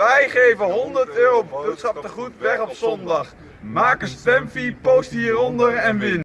Wij geven 100 euro boodschap te goed weg op zondag. Maak een stemfee, post hieronder en win.